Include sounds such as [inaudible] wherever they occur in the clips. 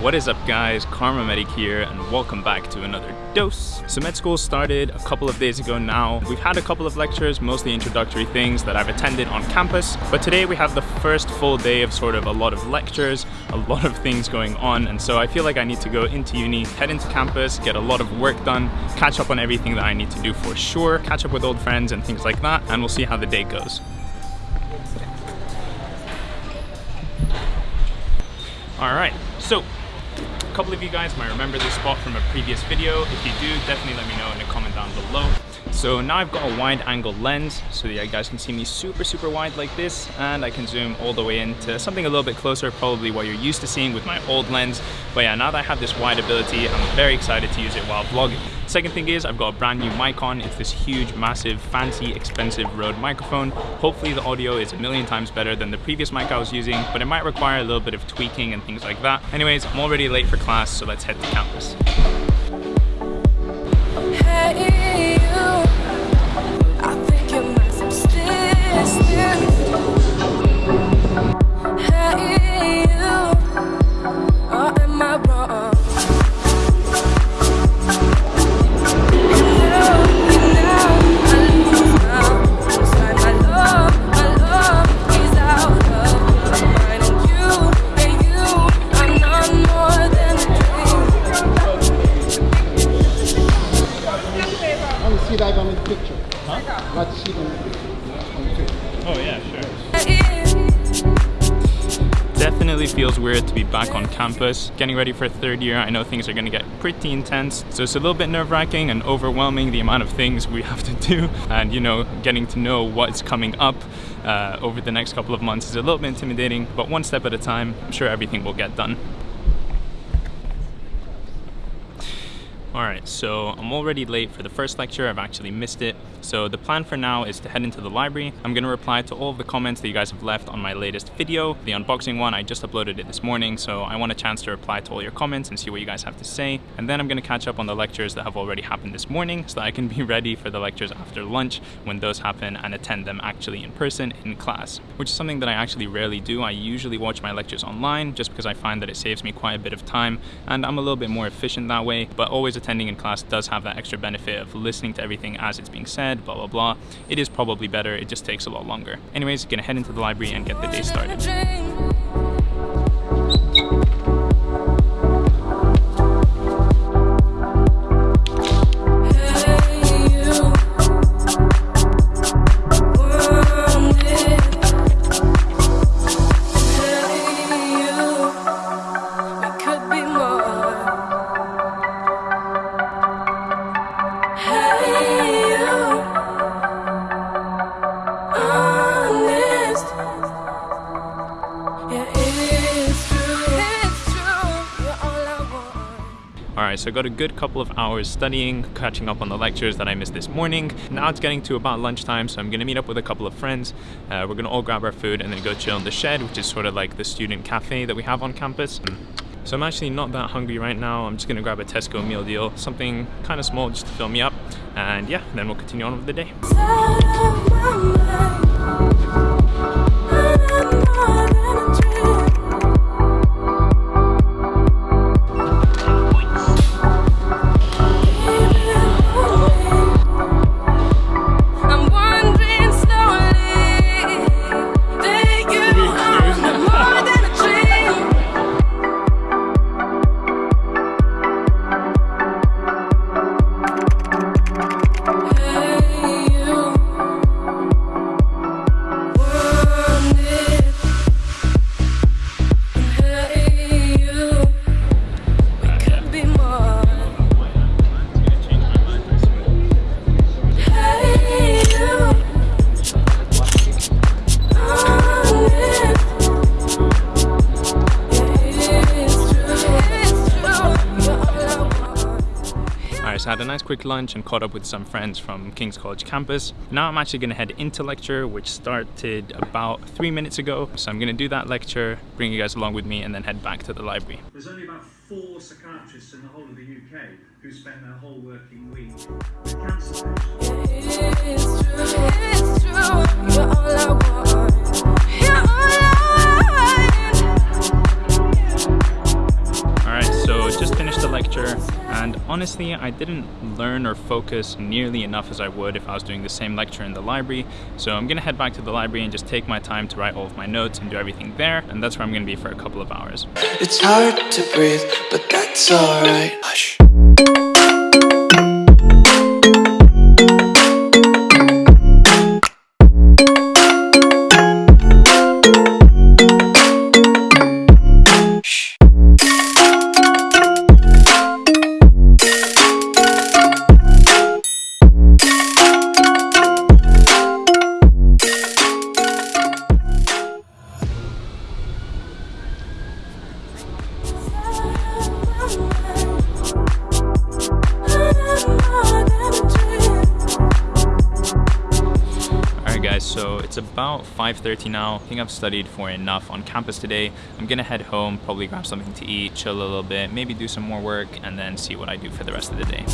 What is up guys, Kharma Medic here and welcome back to another dose. So med school started a couple of days ago now. We've had a couple of lectures, mostly introductory things that I've attended on campus, but today we have the first full day of sort of a lot of lectures, a lot of things going on, and so I feel like I need to go into uni, head into campus, get a lot of work done, catch up on everything that I need to do for sure, catch up with old friends and things like that, and we'll see how the day goes. All right, so couple of you guys might remember this spot from a previous video. If you do, definitely let me know in a comment down below. So now I've got a wide angle lens so you guys can see me super, super wide like this and I can zoom all the way into something a little bit closer, probably what you're used to seeing with my old lens. But yeah, now that I have this wide ability, I'm very excited to use it while vlogging. Second thing is I've got a brand new mic on. It's this huge, massive, fancy, expensive Rode microphone. Hopefully the audio is a million times better than the previous mic I was using, but it might require a little bit of tweaking and things like that. Anyways, I'm already late for class, so let's head to campus. Definitely feels weird to be back on campus. Getting ready for third year, I know things are gonna get pretty intense. So it's a little bit nerve wracking and overwhelming the amount of things we have to do. And you know, getting to know what's coming up uh, over the next couple of months is a little bit intimidating, but one step at a time, I'm sure everything will get done. Alright, so I'm already late for the first lecture, I've actually missed it. So the plan for now is to head into the library. I'm going to reply to all of the comments that you guys have left on my latest video. The unboxing one, I just uploaded it this morning, so I want a chance to reply to all your comments and see what you guys have to say. And then I'm going to catch up on the lectures that have already happened this morning so that I can be [laughs] ready for the lectures after lunch when those happen and attend them actually in person in class, which is something that I actually rarely do. I usually watch my lectures online just because I find that it saves me quite a bit of time and I'm a little bit more efficient that way, but always attending in class does have that extra benefit of listening to everything as it's being said, blah, blah, blah. It is probably better, it just takes a lot longer. Anyways, gonna head into the library and get the day started. So I got a good couple of hours studying, catching up on the lectures that I missed this morning. Now it's getting to about lunchtime, so I'm gonna meet up with a couple of friends. Uh, we're gonna all grab our food and then go chill in the shed, which is sort of like the student cafe that we have on campus. So I'm actually not that hungry right now. I'm just gonna grab a Tesco meal deal, something kind of small just to fill me up. And yeah, then we'll continue on with the day. I had a nice quick lunch and caught up with some friends from King's College campus. Now I'm actually gonna head into lecture, which started about three minutes ago. So I'm gonna do that lecture, bring you guys along with me, and then head back to the library. There's only about four psychiatrists in the whole of the UK who spend their whole working week with cancer patients. And honestly I didn't learn or focus nearly enough as I would if I was doing the same lecture in the library so I'm gonna head back to the library and just take my time to write all of my notes and do everything there and that's where I'm gonna be for a couple of hours. It's hard to breathe, but that's alright. About 5.30 now. I think I've studied for enough on campus today. I'm gonna head home, probably grab something to eat, chill a little bit, maybe do some more work, and then see what I do for the rest of the day.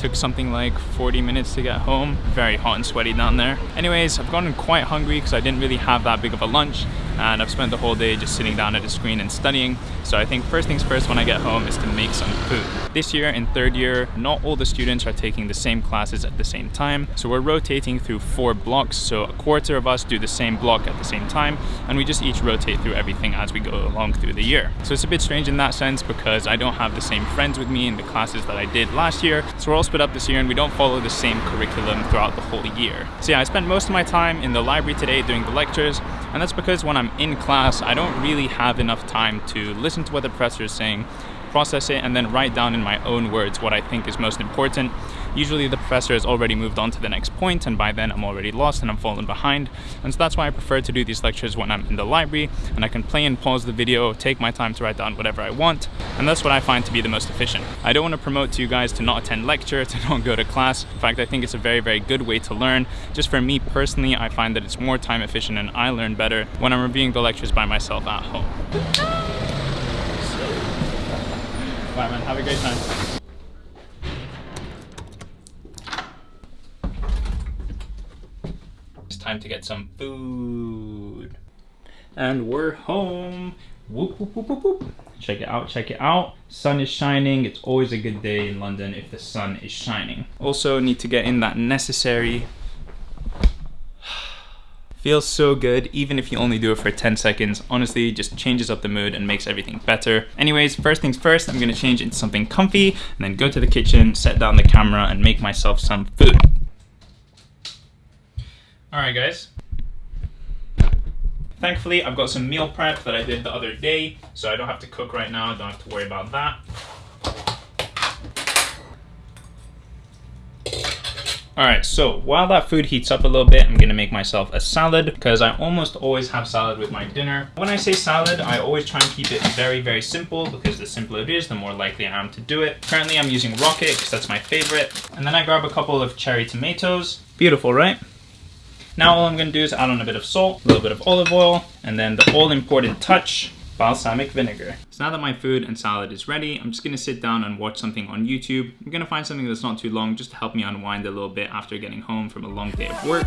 Took something like 40 minutes to get home. Very hot and sweaty down there. Anyways, I've gotten quite hungry because I didn't really have that big of a lunch and I've spent the whole day just sitting down at a screen and studying. So I think first things first when I get home is to make some food. This year in third year, not all the students are taking the same classes at the same time. So we're rotating through four blocks. So a quarter of us do the same block at the same time and we just each rotate through everything as we go along through the year. So it's a bit strange in that sense because I don't have the same friends with me in the classes that I did last year. So we're all split up this year and we don't follow the same curriculum throughout the whole year. So yeah, I spent most of my time in the library today doing the lectures and that's because when I'm in class, I don't really have enough time to listen to what the professor is saying, process it, and then write down in my own words what I think is most important. Usually the professor has already moved on to the next point and by then I'm already lost and I'm falling behind. And so that's why I prefer to do these lectures when I'm in the library and I can play and pause the video, take my time to write down whatever I want. And that's what I find to be the most efficient. I don't want to promote to you guys to not attend lecture, [laughs] to not go to class. In fact, I think it's a very, very good way to learn. Just for me personally, I find that it's more time efficient and I learn better when I'm reviewing the lectures by myself at home. Bye man, have a great time. Time to get some food. And we're home. Whoop, whoop, whoop, whoop, whoop. Check it out, check it out. Sun is shining. It's always a good day in London if the sun is shining. Also need to get in that necessary [sighs] Feels so good, even if you only do it for 10 seconds. Honestly, just changes up the mood and makes everything better. Anyways, first things first, I'm gonna change into something comfy and then go to the kitchen, set down the camera and make myself some food. Alright guys. Thankfully, I've got some meal prep that I did the other day, so I don't have to cook right now, I don't have to worry about that. Alright, so while that food heats up a little bit, I'm gonna make myself a salad because I almost always have salad with my dinner. When I say salad, I always try and keep it very, very simple because the simpler it is, the more likely I am to do it. Currently, I'm using Rocket because that's my favorite. And then I grab a couple of cherry tomatoes. Beautiful, right? Now all I'm going to do is add on a bit of salt, a little bit of olive oil, and then the all important touch, balsamic vinegar. So now that my food and salad is ready, I'm just to sit down and watch something on YouTube. I'm to find something that's not too long just to help me unwind a little bit after getting home from a long day of work.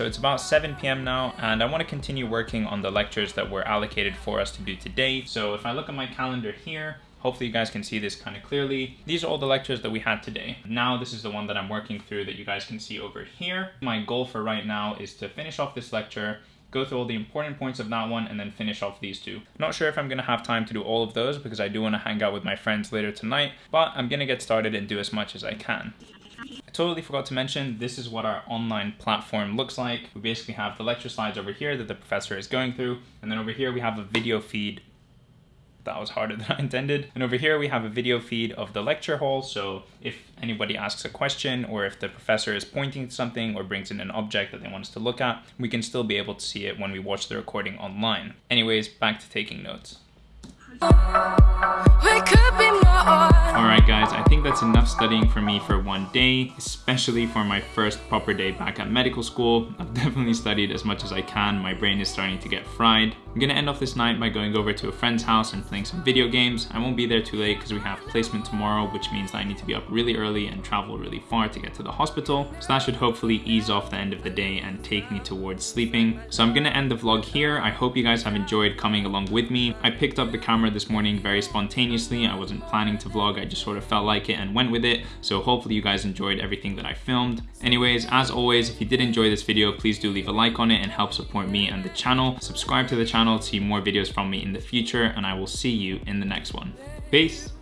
So it's about 7 p.m. now and I want to continue working on the lectures that were allocated for us to do today. So if I look at my calendar here, Hopefully you guys can see this kind of clearly. These are all the lectures that we had today. Now this is the one that I'm working through that you guys can see over here. My goal for right now is to finish off this lecture go through all the important points of that one and then finish off these two. Not sure if I'm gonna have time to do all of those because I do wanna hang out with my friends later tonight, but I'm gonna get started and do as much as I can. I totally forgot to mention, this is what our online platform looks like. We basically have the lecture slides over here that the professor is going through, and then over here we have a video feed that was harder [laughs] than I intended. And over here we have a video feed of the lecture hall. So if anybody asks a question or if the professor is pointing to something or brings in an object that they want us to look at, we can still be able to see it when we watch the recording online. Anyways, back to taking notes. Alright guys, I think that's enough studying for me for one day, especially for my first proper day back at medical school. I've [laughs] definitely studied as much as I can, my brain is starting to get fried. I'm gonna end off this night by going over to a friend's house and playing some video games. I won't be there too late because we have placement tomorrow, which means that I need to be up really early and travel really far to get to the hospital. So that should hopefully ease off the end of the day and take me towards sleeping. So I'm gonna end the vlog here. I hope you guys have enjoyed coming along with me. I picked up the camera this morning very spontaneously. I wasn't planning to vlog, I just sort of felt like it and went with it. So hopefully you guys enjoyed everything that I filmed. Anyways, as always, if you did enjoy this video, please do leave a like on it and help support me and the channel. Subscribe to the channel to see more videos from me in the future and I will see you in the next one. Peace!